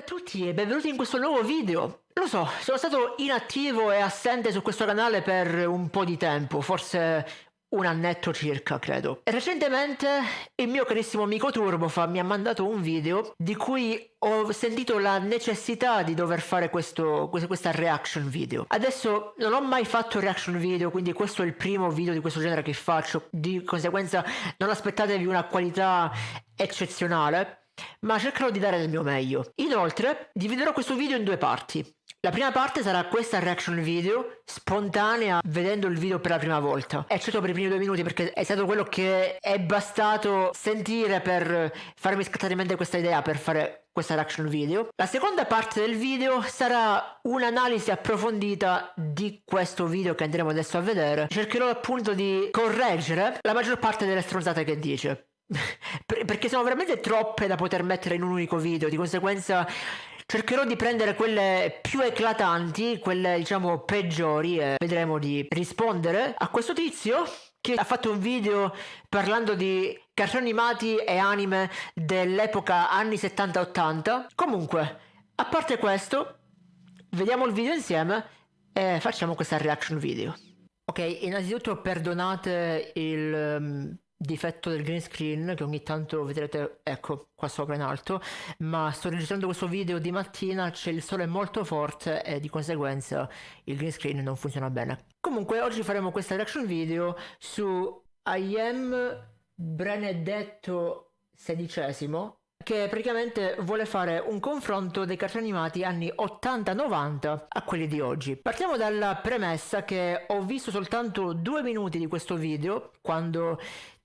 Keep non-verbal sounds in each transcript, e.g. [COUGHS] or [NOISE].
a tutti e benvenuti in questo nuovo video. Lo so, sono stato inattivo e assente su questo canale per un po' di tempo, forse un annetto circa, credo. Recentemente il mio carissimo amico Turbofa mi ha mandato un video di cui ho sentito la necessità di dover fare questo, questa reaction video. Adesso non ho mai fatto reaction video, quindi questo è il primo video di questo genere che faccio. Di conseguenza non aspettatevi una qualità eccezionale, ma cercherò di dare del mio meglio. Inoltre, dividerò questo video in due parti. La prima parte sarà questa reaction video spontanea vedendo il video per la prima volta, eccetto per i primi due minuti perché è stato quello che è bastato sentire per farmi scattare in mente questa idea per fare questa reaction video. La seconda parte del video sarà un'analisi approfondita di questo video che andremo adesso a vedere. Cercherò appunto di correggere la maggior parte delle stronzate che dice perché sono veramente troppe da poter mettere in un unico video, di conseguenza cercherò di prendere quelle più eclatanti, quelle diciamo peggiori e vedremo di rispondere a questo tizio che ha fatto un video parlando di cartoni animati e anime dell'epoca anni 70-80. Comunque, a parte questo, vediamo il video insieme e facciamo questa reaction video. Ok, innanzitutto perdonate il um, difetto del green screen che ogni tanto vedrete ecco qua sopra in alto ma sto registrando questo video di mattina c'è il sole molto forte e di conseguenza il green screen non funziona bene comunque oggi faremo questa reaction video su I am Benedetto XVI che praticamente vuole fare un confronto dei cartoni animati anni 80-90 a quelli di oggi. Partiamo dalla premessa che ho visto soltanto due minuti di questo video quando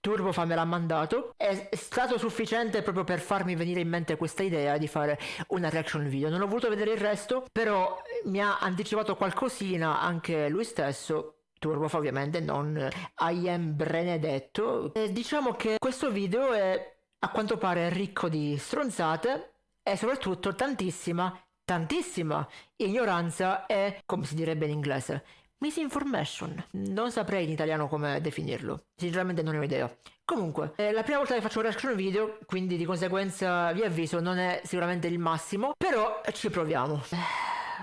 Turbofa me l'ha mandato. È stato sufficiente proprio per farmi venire in mente questa idea di fare una reaction video. Non ho voluto vedere il resto però mi ha anticipato qualcosina anche lui stesso. Turbofa ovviamente non I am Benedetto. E diciamo che questo video è a quanto pare ricco di stronzate e soprattutto tantissima tantissima ignoranza e come si direbbe in inglese Misinformation. Non saprei in italiano come definirlo. Sinceramente non ne ho idea. Comunque, è la prima volta che faccio un reaction video, quindi di conseguenza vi avviso, non è sicuramente il massimo, però ci proviamo.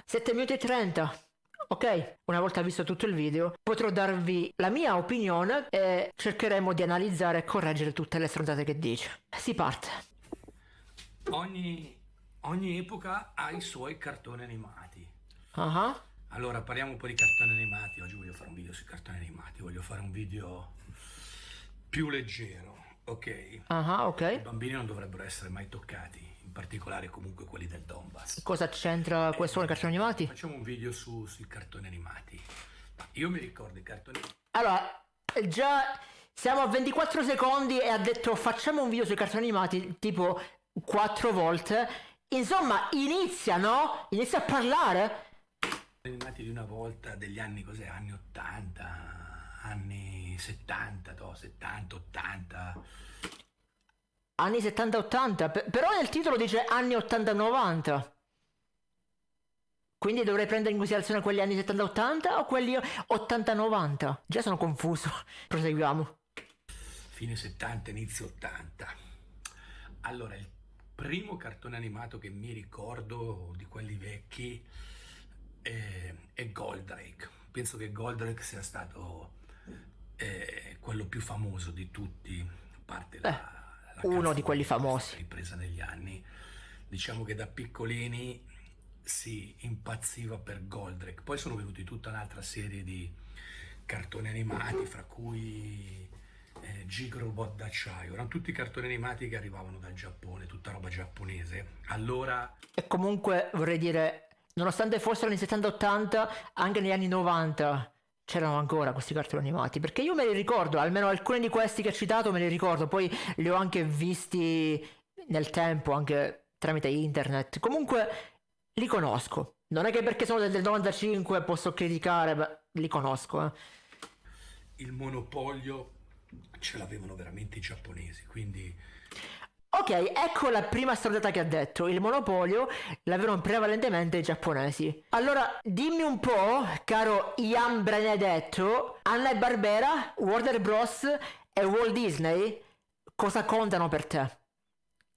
7 minuti e 30. Ok, una volta visto tutto il video, potrò darvi la mia opinione e cercheremo di analizzare e correggere tutte le stronzate che dice. Si parte. Ogni, ogni epoca ha i suoi cartoni animati. Ah. Uh -huh. Allora, parliamo un po' di cartoni animati. Oggi voglio fare un video sui cartoni animati. Voglio fare un video più leggero, ok? Ah, ok. I bambini non dovrebbero essere mai toccati, in particolare comunque quelli del Donbass. Cosa c'entra eh, questo con i cartoni animati? Facciamo un video su, sui cartoni animati. Io mi ricordo i cartoni... Allora, già siamo a 24 secondi e ha detto facciamo un video sui cartoni animati tipo quattro volte. Insomma, inizia, no? Inizia a parlare animati di una volta degli anni cos'è? Anni 80 anni 70 no, 70 80 anni 70 80 però nel titolo dice anni 80 90 quindi dovrei prendere in considerazione quelli anni 70 80 o quelli 80 90 già sono confuso. [LAUGHS] Proseguiamo. Fine 70 inizio 80 allora il primo cartone animato che mi ricordo di quelli vecchi è, è Goldrake. Penso che Goldrake sia stato eh, quello più famoso di tutti, a parte la, la uno di quelli famosi. Ripresa negli anni. Diciamo che da piccolini si impazziva per Goldrake. Poi sono venuti tutta un'altra serie di cartoni animati, fra cui eh, Gigrobot d'acciaio. Erano tutti cartoni animati che arrivavano dal Giappone, tutta roba giapponese. Allora... E comunque vorrei dire nonostante fossero negli 70-80, anche negli anni 90 c'erano ancora questi cartoni animati. Perché io me li ricordo, almeno alcuni di questi che ho citato me li ricordo, poi li ho anche visti nel tempo, anche tramite internet. Comunque li conosco. Non è che perché sono del 95 posso criticare, ma li conosco. Eh. Il monopolio ce l'avevano veramente i giapponesi, quindi Ok, ecco la prima stronzata che ha detto. Il monopolio l'avevano prevalentemente i giapponesi. Allora, dimmi un po', caro Ian Benedetto, Anna e Barbera, Warner Bros. e Walt Disney, cosa contano per te?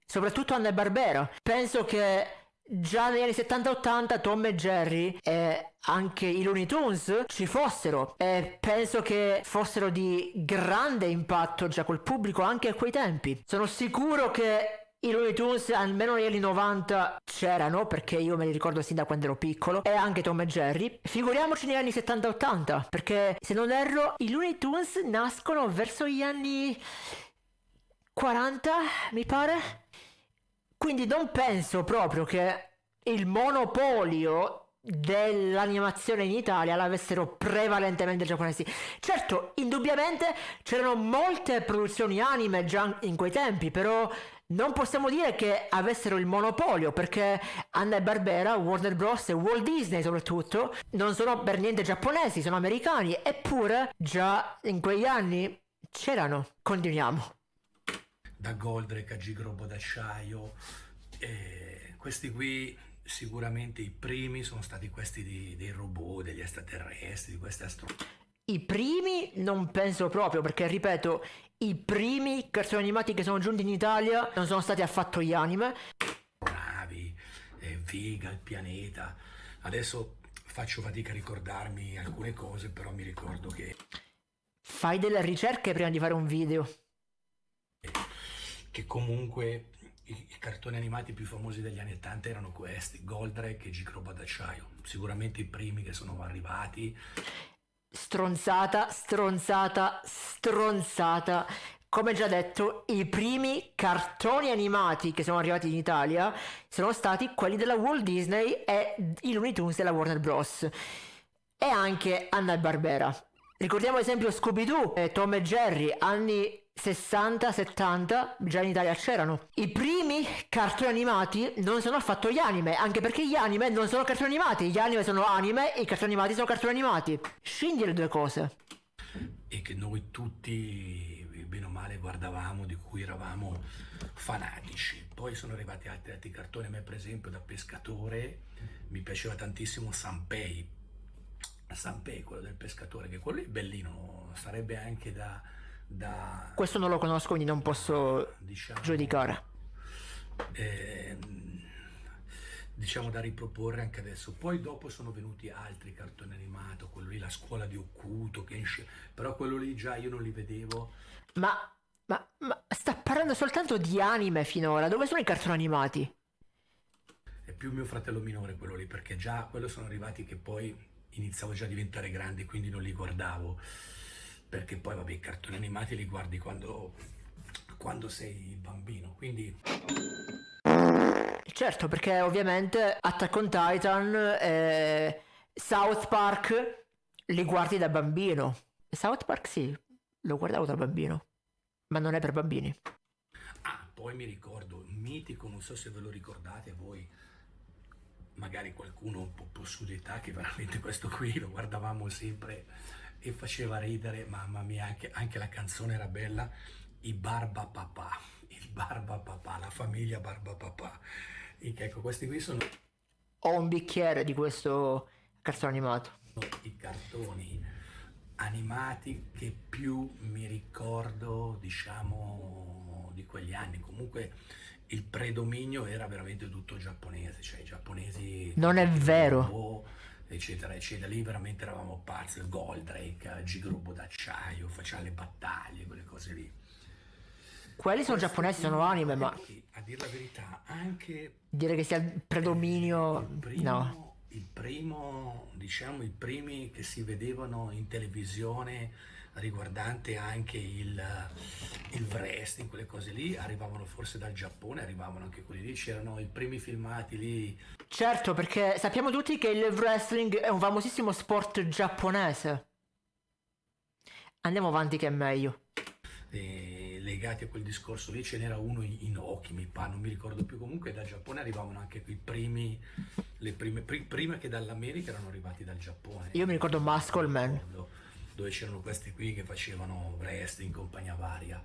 Soprattutto Anna e Barbera. Penso che già negli anni 70-80 Tom e Jerry e anche i Looney Tunes ci fossero. E penso che fossero di grande impatto già col pubblico anche a quei tempi. Sono sicuro che i Looney Tunes almeno negli anni 90 c'erano perché io me li ricordo sin da quando ero piccolo e anche Tom e Jerry. Figuriamoci negli anni 70-80 perché se non erro i Looney Tunes nascono verso gli anni 40 mi pare quindi non penso proprio che il monopolio dell'animazione in Italia l'avessero prevalentemente i giapponesi. Certo, indubbiamente c'erano molte produzioni anime già in quei tempi, però non possiamo dire che avessero il monopolio perché Anna e Barbera, Warner Bros. e Walt Disney soprattutto non sono per niente giapponesi, sono americani, eppure già in quegli anni c'erano. Continuiamo da Goldrake a Gigrobo d'acciaio. Questi qui sicuramente i primi sono stati questi di, dei robot, degli extraterrestri, di queste astronauti. I primi non penso proprio perché ripeto, i primi cartoni animati che sono giunti in Italia non sono stati affatto gli anime. Navi, eh, Vega, il pianeta. Adesso faccio fatica a ricordarmi alcune cose, però mi ricordo che... Fai delle ricerche prima di fare un video che comunque i, i, cartoni animati più famosi degli anni 80 erano questi, Goldrake e Gicroba d'acciaio, sicuramente i primi che sono arrivati. Stronzata, stronzata, stronzata. Come già detto, i primi cartoni animati che sono arrivati in Italia sono stati quelli della Walt Disney e i Looney Tunes della Warner Bros. E anche Anna Barbera. Ricordiamo ad esempio Scooby-Doo Tom e Jerry, anni 60-70 già in Italia c'erano. I primi cartoni animati non sono affatto gli anime, anche perché gli anime non sono cartoni animati, gli anime sono anime e i cartoni animati sono cartoni animati. Scindi le due cose. E che noi tutti, bene o male, guardavamo, di cui eravamo fanatici. Poi sono arrivati altri, altri cartoni, a me per esempio da pescatore mi piaceva tantissimo Sanpei. Sanpei, quello del pescatore, che quello è bellino, sarebbe anche da da... Questo non lo conosco, quindi non posso diciamo, giudicare. Eh, diciamo da riproporre anche adesso. Poi dopo sono venuti altri cartoni animati, quello lì, la scuola di Okuto, Kenshi, però quello lì già io non li vedevo. Ma, ma, ma sta parlando soltanto di anime finora, dove sono i cartoni animati? È più mio fratello minore quello lì, perché già quello sono arrivati che poi iniziavo già a diventare grande, quindi non li guardavo perché poi vabbè i cartoni animati li guardi quando, quando sei bambino, quindi... Certo, perché ovviamente Attack on Titan e South Park li guardi da bambino. South Park sì, lo guardavo da bambino, ma non è per bambini. Ah, poi mi ricordo, mitico, non so se ve lo ricordate voi, magari qualcuno un po', po' su di età, che veramente questo qui lo guardavamo sempre e faceva ridere, mamma mia, anche, anche la canzone era bella, i Barba Papà, [LAUGHS] il Barba Papà, la famiglia Barba Papà. E ecco, questi qui sono... Ho un bicchiere di questo cartone animato. I cartoni animati che più mi ricordo, diciamo, di quegli anni. Comunque il predominio era veramente tutto giapponese, cioè i giapponesi... Non è vero eccetera, eccetera. Lì veramente eravamo pazzi, il Goldrake, Gigrobo d'acciaio, faceva le battaglie, quelle cose lì. Quelli sono giapponesi, sono anime, ma... A dire la verità, anche... Dire che sia il predominio... Il primo, no. Il primo, diciamo, i primi che si vedevano in televisione riguardante anche il, il wrestling, quelle cose lì, arrivavano forse dal Giappone, arrivavano anche quelli lì, c'erano i primi filmati lì. Certo, perché sappiamo tutti che il wrestling è un famosissimo sport giapponese. Andiamo avanti che è meglio. E legati a quel discorso lì ce n'era uno in Oki, mi pare, non mi ricordo più, comunque dal Giappone arrivavano anche i primi, le prime, prima che dall'America erano arrivati dal Giappone. Io mi ricordo Muscle Man dove c'erano questi qui che facevano wrestling, compagnia varia.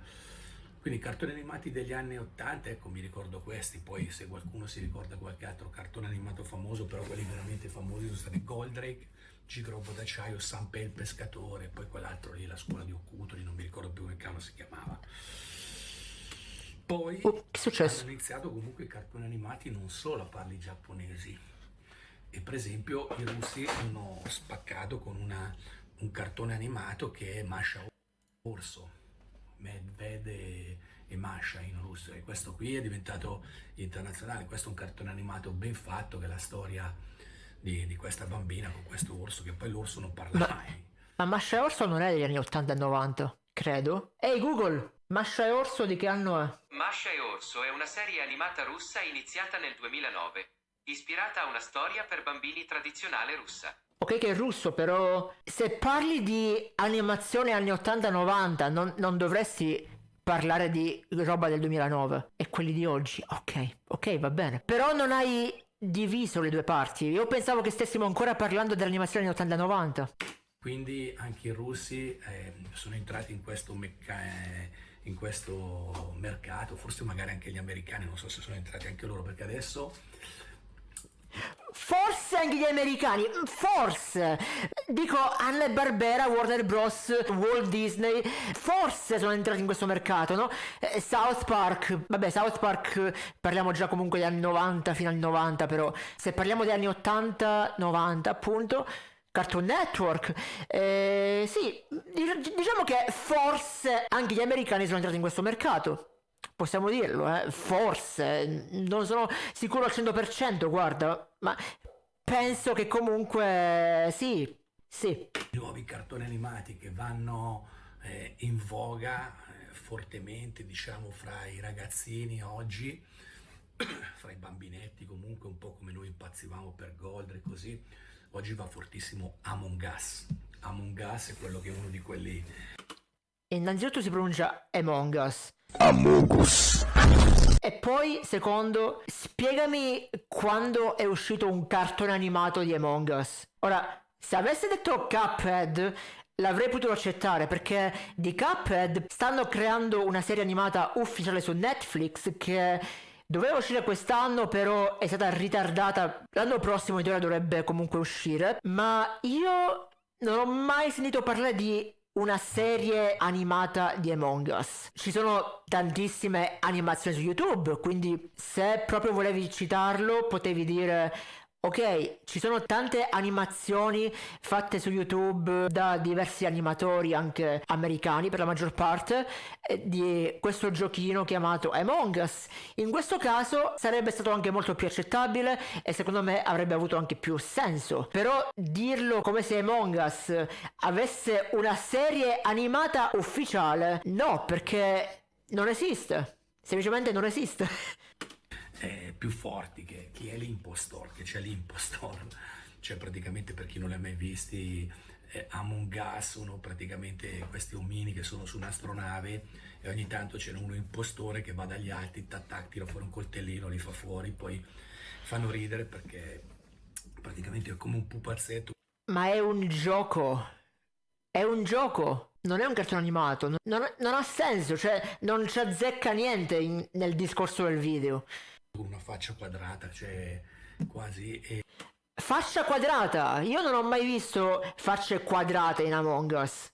Quindi cartoni animati degli anni 80, ecco mi ricordo questi, poi se qualcuno si ricorda qualche altro cartone animato famoso, però quelli veramente famosi sono stati Goldrake, Gigrobo d'acciaio, Sanpei il pescatore, poi quell'altro lì, la scuola di Okuto, lì non mi ricordo più come cavolo si chiamava. Poi Oh, hanno iniziato comunque i cartoni animati non solo a parli giapponesi. E per esempio i russi hanno spaccato con una- un cartone animato che è Masha Orso, Medved e, e Masha in russo. E questo qui è diventato internazionale. Questo è un cartone animato ben fatto che è la storia di, di questa bambina con questo orso, che poi l'orso non parla Ma, mai. ma Masha e Orso non è degli anni 80 e 90, credo. Ehi Google, Masha e Orso di che anno è? Masha e Orso è una serie animata russa iniziata nel 2009, ispirata a una storia per bambini tradizionale russa. Ok che è russo, però se parli di animazione anni 80-90 non, non dovresti parlare di roba del 2009 e quelli di oggi. Ok, ok, va bene. Però non hai diviso le due parti. Io pensavo che stessimo ancora parlando dell'animazione anni 80-90. Quindi anche i russi eh, sono entrati in questo, eh, in questo mercato, forse magari anche gli americani, non so se sono entrati anche loro, perché adesso Forse anche gli americani, forse. Dico Hanna Barbera, Warner Bros, Walt Disney, forse sono entrati in questo mercato, no? Eh, South Park, vabbè, South Park parliamo già comunque degli anni 90 fino al 90, però se parliamo degli anni 80-90, appunto, Cartoon Network, eh, sì, dic- diciamo che forse anche gli americani sono entrati in questo mercato. Possiamo dirlo, eh? Forse, non sono sicuro al 100%, guarda, ma penso che comunque sì, sì. i nuovi cartoni animati che vanno eh, in voga eh, fortemente, diciamo, fra i ragazzini oggi, [COUGHS] fra i bambinetti comunque, un po' come noi impazzivamo per Gold e così, oggi va fortissimo Among Us. Among Us è quello che è uno di quelli Innanzitutto si pronuncia Among Us. E poi, secondo, spiegami quando è uscito un cartone animato di Among Us. Ora, se avesse detto Cuphead, l'avrei potuto accettare perché di Cuphead stanno creando una serie animata ufficiale su Netflix che doveva uscire quest'anno, però è stata ritardata. L'anno prossimo in teoria dovrebbe comunque uscire. Ma io non ho mai sentito parlare di una serie animata di Among Us. Ci sono tantissime animazioni su YouTube, quindi se proprio volevi citarlo, potevi dire Ok, ci sono tante animazioni fatte su YouTube da diversi animatori, anche americani per la maggior parte, eh, di questo giochino chiamato Among Us. In questo caso sarebbe stato anche molto più accettabile e secondo me avrebbe avuto anche più senso. Però dirlo come se Among Us avesse una serie animata ufficiale, no, perché non esiste. Semplicemente non esiste. [LAUGHS] eh, più forti che chi è l'impostor, che c'è l'impostor, [LAUGHS] cioè praticamente per chi non li ha mai visti, eh, Among Us sono praticamente questi omini che sono su un'astronave e ogni tanto c'è uno impostore che va dagli altri, tac tac, tira fuori un coltellino, li fa fuori, poi fanno ridere perché praticamente è come un pupazzetto. Ma è un gioco. È un gioco. Non è un cartone animato. Non, non- ha senso. Cioè, non ci azzecca niente in- nel discorso del video. Con una faccia quadrata, cioè quasi e Fascia quadrata. Io non ho mai visto facce quadrate in Among Us.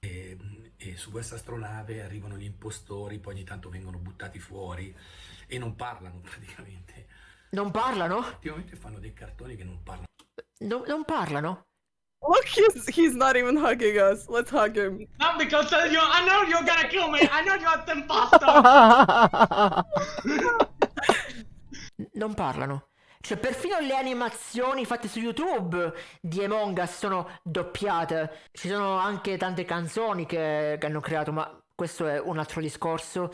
E, e su questa astronave arrivano gli impostori, poi ogni tanto vengono buttati fuori e non parlano [LAUGHS] praticamente. Non parlano? Ultimamente fanno dei cartoni che non parlano. No- non parlano? Look, he's he's not even hugging us. Let's hug him. Not because you, I know you're gonna kill me. I know you're the imposter. [LAUGHS] non parlano. Cioè, perfino le animazioni fatte su YouTube di Among Us sono doppiate. Ci sono anche tante canzoni che, che hanno creato, ma questo è un altro discorso.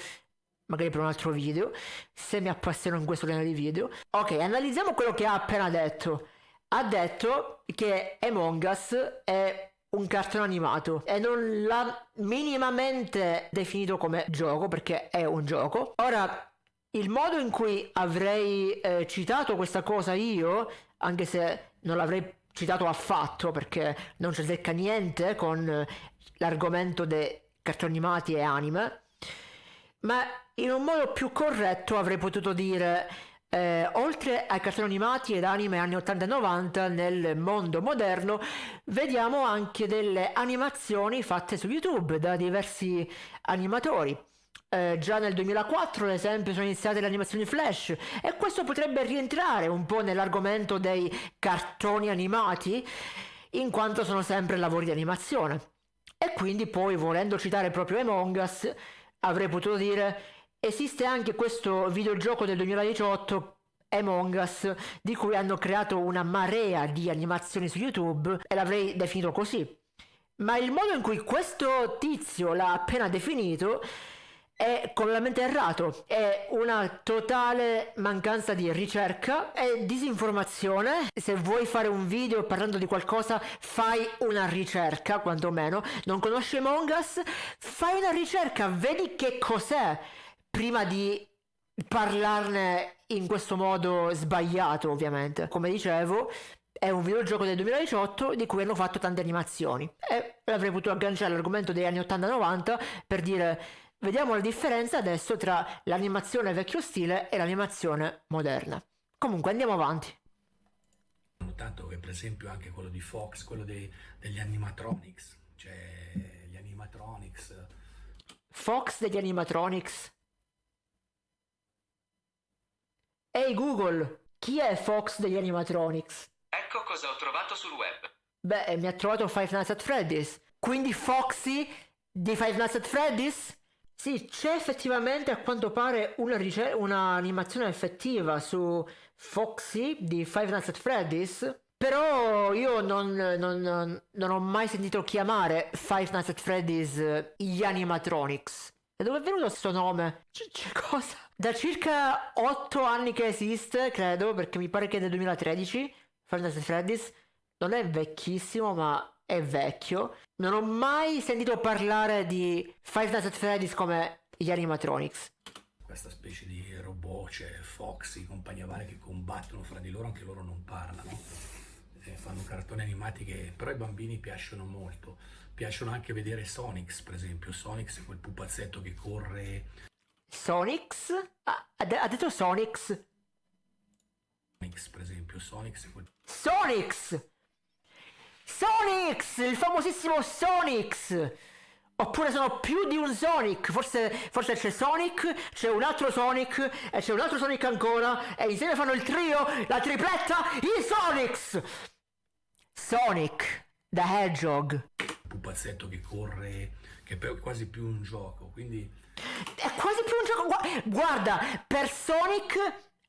Magari per un altro video. Se mi appassiono in questo genere di video. Ok, analizziamo quello che ha appena detto. Ha detto che Among Us è un cartone animato e non l'ha minimamente definito come gioco perché è un gioco. Ora, il modo in cui avrei eh, citato questa cosa io, anche se non l'avrei citato affatto perché non ci azzecca niente con l'argomento dei cartoni animati e anime, ma in un modo più corretto avrei potuto dire, eh, oltre ai cartoni animati ed anime anni 80 e 90, nel mondo moderno vediamo anche delle animazioni fatte su YouTube da diversi animatori. Eh, già nel 2004, ad esempio, sono iniziate le animazioni flash e questo potrebbe rientrare un po' nell'argomento dei cartoni animati, in quanto sono sempre lavori di animazione. E quindi poi, volendo citare proprio Among Us, avrei potuto dire esiste anche questo videogioco del 2018 Among Us di cui hanno creato una marea di animazioni su YouTube e l'avrei definito così. Ma il modo in cui questo tizio l'ha appena definito è completamente errato, è una totale mancanza di ricerca e disinformazione. Se vuoi fare un video parlando di qualcosa, fai una ricerca, quantomeno. Non conosci Among Us? Fai una ricerca, vedi che cos'è prima di parlarne in questo modo sbagliato, ovviamente. Come dicevo, è un videogioco del 2018 di cui hanno fatto tante animazioni. E avrei potuto agganciare l'argomento degli anni 80-90 per dire Vediamo la differenza adesso tra l'animazione vecchio stile e l'animazione moderna. Comunque andiamo avanti. Notato che per esempio anche quello di Fox, quello dei, degli animatronics, cioè gli animatronics. Fox degli animatronics. Ehi hey Google, chi è Fox degli animatronics? Ecco cosa ho trovato sul web. Beh, mi ha trovato Five Nights at Freddy's. Quindi Foxy di Five Nights at Freddy's? Sì, c'è effettivamente a quanto pare un'animazione effettiva su Foxy di Five Nights at Freddy's. Però io non, non, non, ho mai sentito chiamare Five Nights at Freddy's gli animatronics. Da dove è venuto questo nome? C- c- cosa? Da circa 8 anni che esiste, credo, perché mi pare che è del 2013. Five Nights at Freddy's non è vecchissimo, ma è vecchio. Non ho mai sentito parlare di Five Nights at Freddy's come gli animatronics. Questa specie di robot, cioè Foxy, compagnia varia che combattono fra di loro, anche loro non parlano. Eh, fanno cartoni animati che però ai bambini piacciono molto. Piacciono anche vedere Sonics, per esempio. Sonics è quel pupazzetto che corre. Sonics? Ah, ha detto Sonics? Sonics, per esempio. Sonics è quel. Sonics! Sonix! Il famosissimo Sonix! Oppure sono più di un Sonic, forse, forse, c'è Sonic, c'è un altro Sonic e c'è un altro Sonic ancora e insieme fanno il trio, la tripletta, i Sonics! Sonic, the Hedgehog. Pupazzetto che corre, che è quasi più un gioco, quindi... È quasi più un gioco, guarda, per Sonic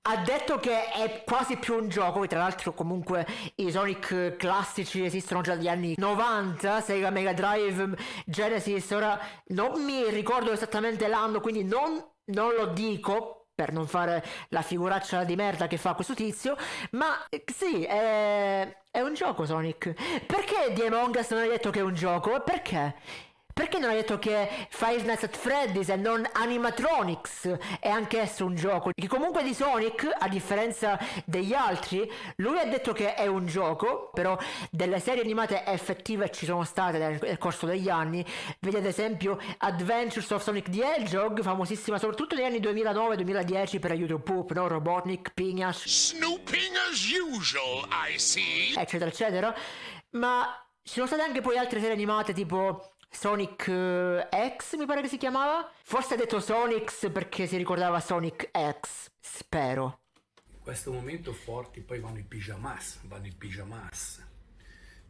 ha detto che è quasi più un gioco, tra l'altro comunque i Sonic classici esistono già dagli anni 90, Sega Mega Drive, Genesis, ora non mi ricordo esattamente l'anno, quindi non, non lo dico per non fare la figuraccia di merda che fa questo tizio, ma sì, è, è un gioco Sonic. Perché di Among Us non hai detto che è un gioco? Perché? Perché non hai detto che Five Nights at Freddy's e non Animatronics è anch'esso un gioco? Che comunque di Sonic, a differenza degli altri, lui ha detto che è un gioco, però delle serie animate effettive ci sono state nel corso degli anni. Vedi ad esempio Adventures of Sonic the Hedgehog, famosissima soprattutto negli anni 2009-2010 per aiuto Poop, no? Robotnik, Pignash. Snooping as usual, I see. Eccetera, eccetera. Ma ci sono state anche poi altre serie animate tipo Sonic uh, X mi pare che si chiamava. Forse ha detto Sonic perché si ricordava Sonic X, spero. In questo momento forti poi vanno i pijamas, vanno i pijamas.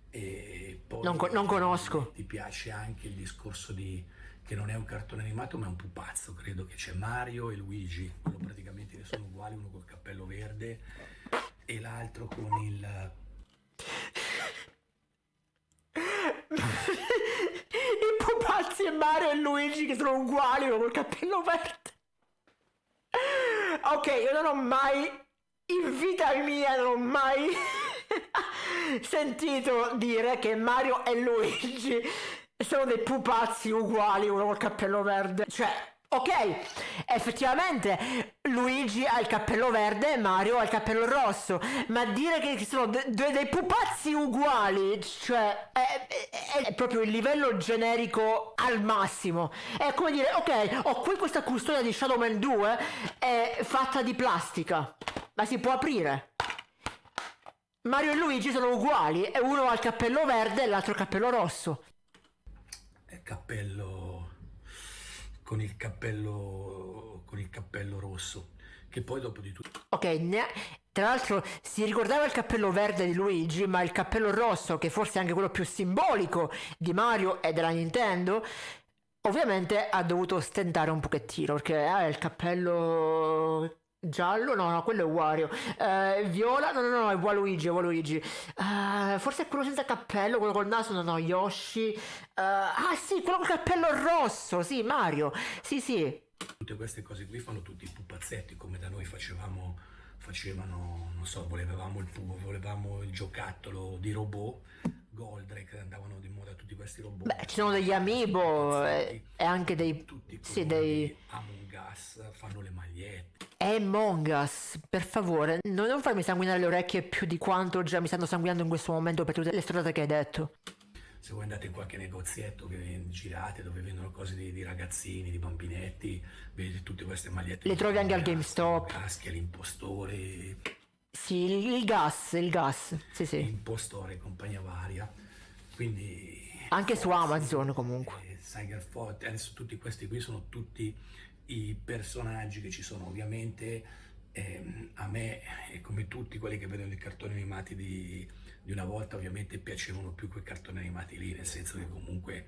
E poi non, co- non conosco. Ti piace anche il discorso di che non è un cartone animato ma è un pupazzo, credo che c'è Mario e Luigi, quello praticamente ne sono uguali, uno col cappello verde e l'altro con il pupazzi e Mario e Luigi che sono uguali con il cappello verde. Ok, io non ho mai, in vita mia, non ho mai [LAUGHS] sentito dire che Mario e Luigi sono dei pupazzi uguali, uno col cappello verde. Cioè, Ok, effettivamente Luigi ha il cappello verde e Mario ha il cappello rosso, ma dire che sono due de- dei pupazzi uguali, cioè è, è, è, proprio il livello generico al massimo. È come dire, ok, ho qui questa custodia di Shadow Man 2, è fatta di plastica, ma si può aprire. Mario e Luigi sono uguali, e uno ha il cappello verde e l'altro il cappello rosso. È cappello con il cappello, con il cappello rosso, che poi dopo di tutto Ok, tra l'altro si ricordava il cappello verde di Luigi, ma il cappello rosso, che forse è anche quello più simbolico di Mario e della Nintendo, ovviamente ha dovuto stentare un pochettino, perché ha il cappello giallo, no, no, quello è Wario. Eh, viola, no, no, no, è Waluigi, è Waluigi. Eh, forse è quello senza cappello, quello col naso, no, no, Yoshi. Eh, ah sì, quello col cappello rosso, sì, Mario. Sì, sì. tutte queste cose qui fanno tutti i pupazzetti, come da noi facevamo, facevano, non so, volevamo il volevamo il giocattolo di robot, Goldrake, andavano di moda tutti questi robot. Beh, ci sono degli amiibo e, e anche dei... tutti Sì, dei... Among Us, fanno le magliette. Among Us, per favore, non non farmi sanguinare le orecchie più di quanto già mi stanno sanguinando in questo momento per tutte le stronzate che hai detto. Se voi andate in qualche negozietto che girate dove vendono cose di, di ragazzini, di bambinetti, vedete tutte queste magliette. Le trovi anche al GameStop. Maschia, l'impostore, Sì, il, gas, il gas, sì sì. impostore compagnia varia. Quindi Anche su Amazon comunque. eh, Fox, adesso tutti questi qui sono tutti i personaggi che ci sono ovviamente ehm, a me come tutti quelli che vedono i cartoni animati di, di una volta ovviamente piacevano più quei cartoni animati lì nel senso che comunque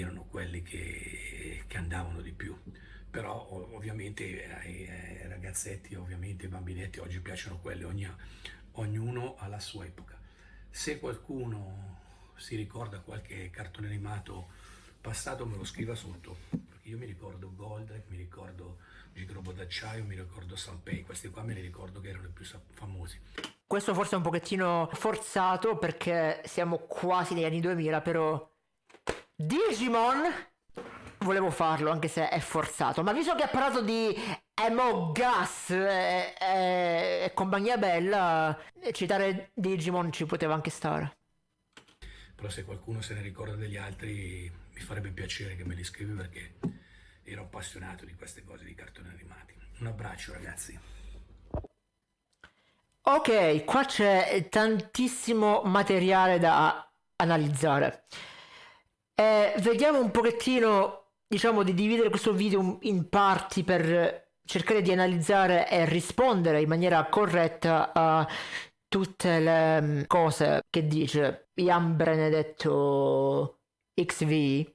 erano quelli che, che andavano di più. Però ov- ovviamente ai, ai ragazzetti ovviamente ai bambinetti oggi piacciono quelli ogni- ognuno ha la sua epoca. Se qualcuno si ricorda qualche cartone animato passato me lo scriva sotto. Io mi ricordo Goldrake, mi ricordo Gigrobo d'acciaio, mi ricordo Sanpei, questi qua me li ricordo che erano i più famosi. Questo forse è un pochettino forzato perché siamo quasi negli anni 2000, però Digimon volevo farlo anche se è forzato, ma visto che ha parlato di Among Us e, e- e compagnia bella, citare Digimon ci poteva anche stare. Però se qualcuno se ne ricorda degli altri mi farebbe piacere che me li scrivi perché ero appassionato di queste cose di cartoni animati. Un abbraccio ragazzi. Ok, qua c'è tantissimo materiale da analizzare. Eh, vediamo un pochettino, diciamo, di dividere questo video in parti per cercare di analizzare e rispondere in maniera corretta a tutte le mm, cose che dice Ian Benedetto XV.